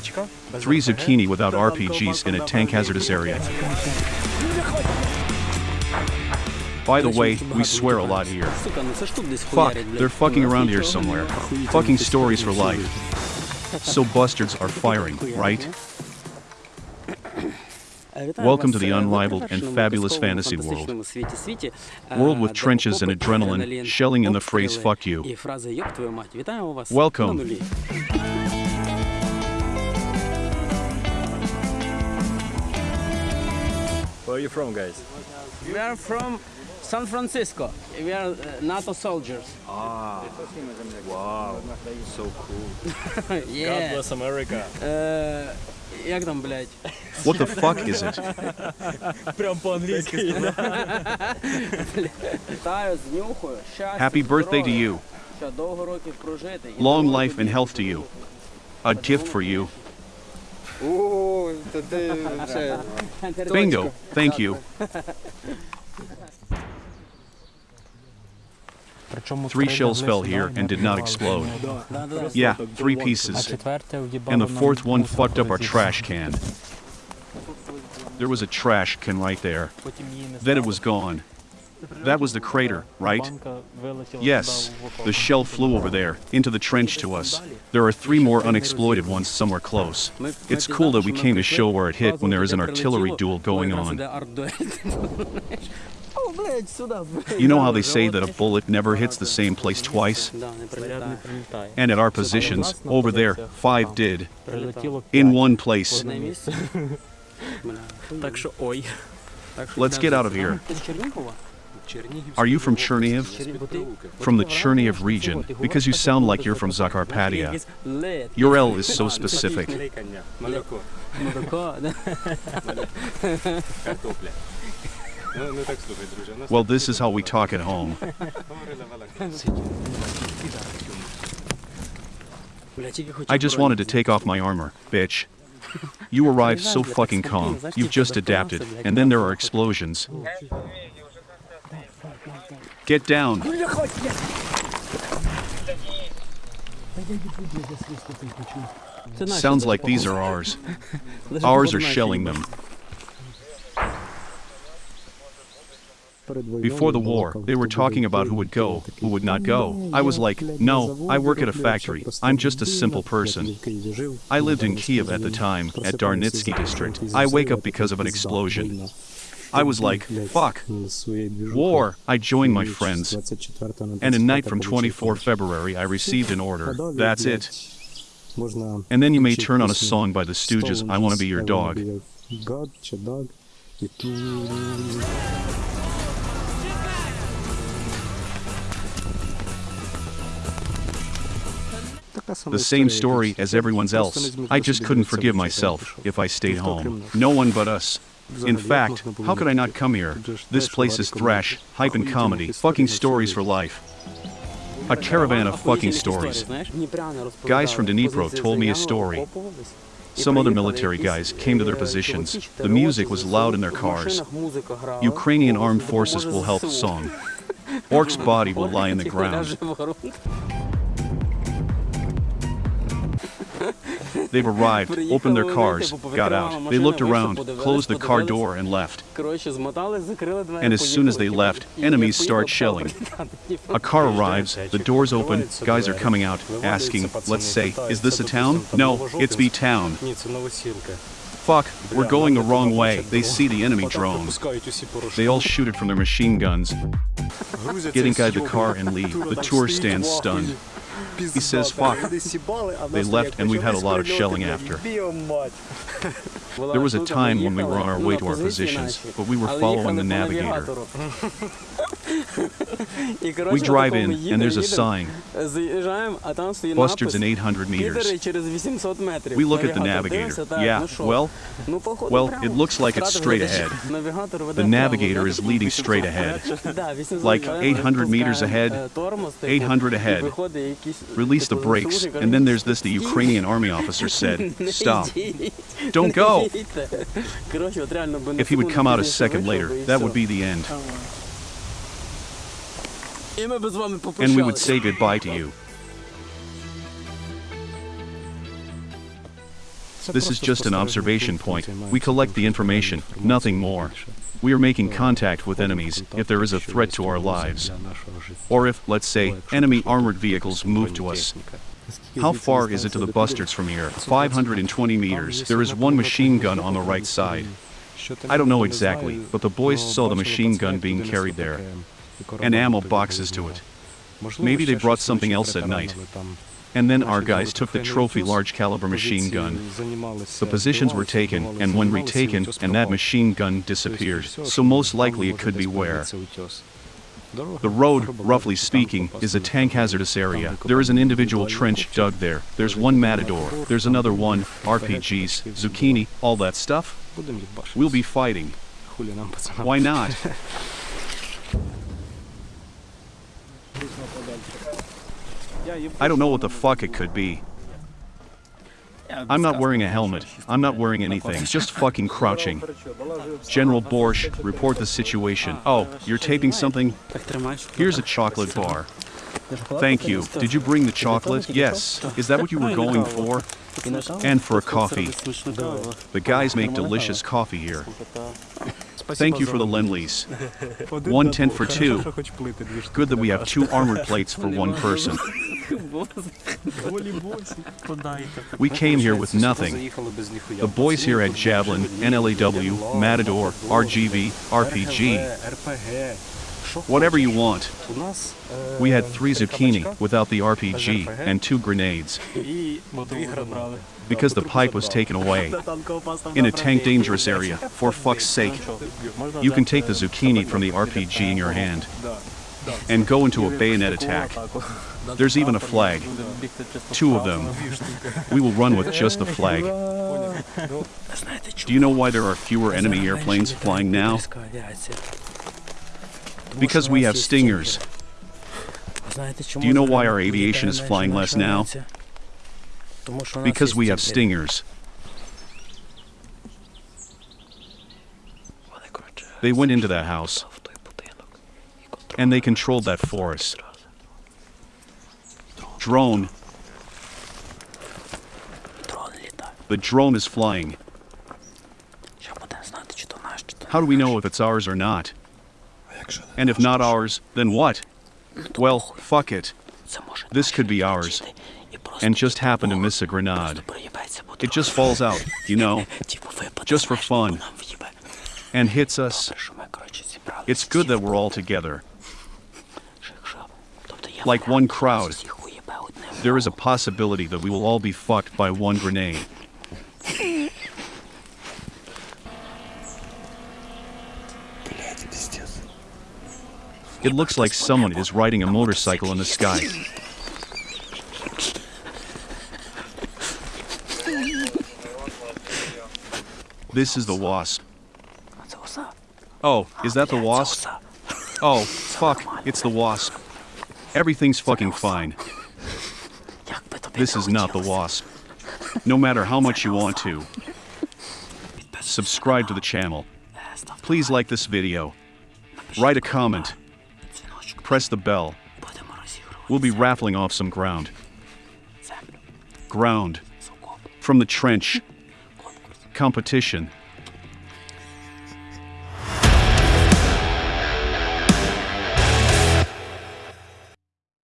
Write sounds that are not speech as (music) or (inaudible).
Three zucchini without RPGs in a tank hazardous area. By the way, we swear a lot here. Fuck, they're fucking around here somewhere. Fucking stories for life. So bastards are firing, right? Welcome to the unrivaled and fabulous fantasy world. World with trenches and adrenaline, shelling and the phrase fuck you. Welcome. Where are you from, guys? We are from San Francisco. We are uh, NATO soldiers. Ah, wow, so cool. God (laughs) Yeah. bless America. Е, як там, блядь? What the fuck is it? (laughs) Прям по-англійськи. Вітаю з нюхою. Щастя, Happy birthday to you. Що довго років прожити. і Long здоров'я life and тобі. health to you. A gift for you. Bingo. Thank you. Three shells fell here and did not explode. Yeah, three pieces. And the fourth one fucked up our trash can. There was a trash can right there. Then it was gone. That was the crater, right? Yes. The shell flew over there, into the trench to us. There are three more unexploited ones somewhere close. It's cool that we came to show where it hit when there is an artillery duel going on. You know how they say that a bullet never hits the same place twice? And at our positions, over there, five did. In one place. Let's get out of here. Are you from Cherniv? From the Cherniv region, because you sound like you're from Zakarpattia. Your L is so specific. well, this is how we talk at home. I just wanted to take off my armor, bitch. You arrived so fucking calm, you've just adapted, and then there are explosions. Get down. Sounds like these are ours. (laughs) ours are shelling them. Before the war, they were talking about who would go, who would not go. I was like, no, I work at a factory. I'm just a simple person. I lived in Kiev at the time, at Darnitsky district. I wake up because of an explosion. I was like, fuck, war. I joined my friends. And a night from 24 February, I received an order. That's it. And then you may turn on a song by the Stooges, I Want to Be Your Dog. The same story as everyone's else. I just couldn't forgive myself if I stayed home. No one but us. In fact, how could I not come here? This place is thrash, hype and comedy, fucking stories for life. A caravan of fucking stories. Guys from Dnipro told me a story. Some other military guys came to their positions. The music was loud in their cars. Ukrainian armed forces will help song. Orc's body will (laughs) lie in the ground. They've arrived, opened their cars, got out. They looked around, closed the car door and left. And as soon as they left, enemies start shelling. (laughs) A car arrives, the doors open, guys are coming out, asking, let's say, is this a town? No, it's the town. Fuck, we're going the wrong way. They see the enemy drones. They all shoot it from their machine guns. Get inside the car and leave. The tour stands stunned. He says, fuck. They left and we've had a lot of shelling after. There was a time when we were on our way to our positions, but we were following the navigator. (laughs) We drive in, and there's a sign. Buster's in 800 meters. We look at the navigator. Yeah, well, well, it looks like it's straight ahead. The navigator is leading straight (laughs) ahead. Like 800 meters ahead, 800 ahead. Release the brakes, and then there's this the Ukrainian army officer (laughs) said, stop. Don't go! If he would come out a second later, that would be the end. And we would say goodbye to you. This is just an observation point. We collect the information, nothing more. We are making contact with enemies if there is a threat to our lives. Or if, let's say, enemy armored vehicles move to us. How far is it to the bustards from here? 520 meters. There is one machine gun on the right side. I don't know exactly, but the boys saw the machine gun being carried there. And ammo boxes to it. Maybe they brought something else at night. And then our guys took the trophy large caliber machine gun. The positions were taken and when retaken and that machine gun disappeared. So most likely it could be where. The road, roughly speaking, is a tank hazardous area. There is an individual trench dug there. There's one matador. There's another one, RPGs, zucchini, all that stuff. We'll be fighting. Why not? I don't know what the fuck it could be. I'm not wearing a helmet. I'm not wearing anything. Just fucking crouching. General Borsch, report the situation. Oh, you're taping something? Here's a chocolate bar. Thank you. Did you bring the chocolate? Yes. Is that what you were going for? And for a coffee. The guys make delicious coffee here. Thank you for the lend-lease. (laughs) One tent for two. Good that we have two armored (laughs) plates for one person. We came here with nothing. The boys here had Javelin, NLAW, Matador, RGV, RPG, whatever you want. We had three zucchini without the RPG and two grenades (laughs) because the pipe was taken away (laughs) in a tank dangerous area. For fuck's sake, you can take the zucchini from the RPG in your hand and go into a bayonet attack. There's even a flag. Two of them. We will run with just the flag. (laughs) Do you know why there are fewer enemy airplanes flying now? Because we have stingers. Do you know why our aviation is flying less now? Because we have stingers. They went into that house and they controlled that forest. Drone. The drone is flying. How do we know if it's ours or not? And if not ours, then what? Well, fuck it. This could be ours. And just happen to miss a grenade. It just falls out, you know, just for fun. And hits us. It's good that we're all together. Like one crowd. There is a possibility that we will all be fucked by one grenade. It looks like someone is riding a motorcycle in the sky. This is the wasp. Oh, is that the wasp? Oh, fuck, it's the wasp. Everything's fucking fine. This is not the wasp. No matter how much you want to. Subscribe to the channel. Please like this video. Write a comment. Press the bell. We'll be raffling off some ground. Ground. From the trench. Competition.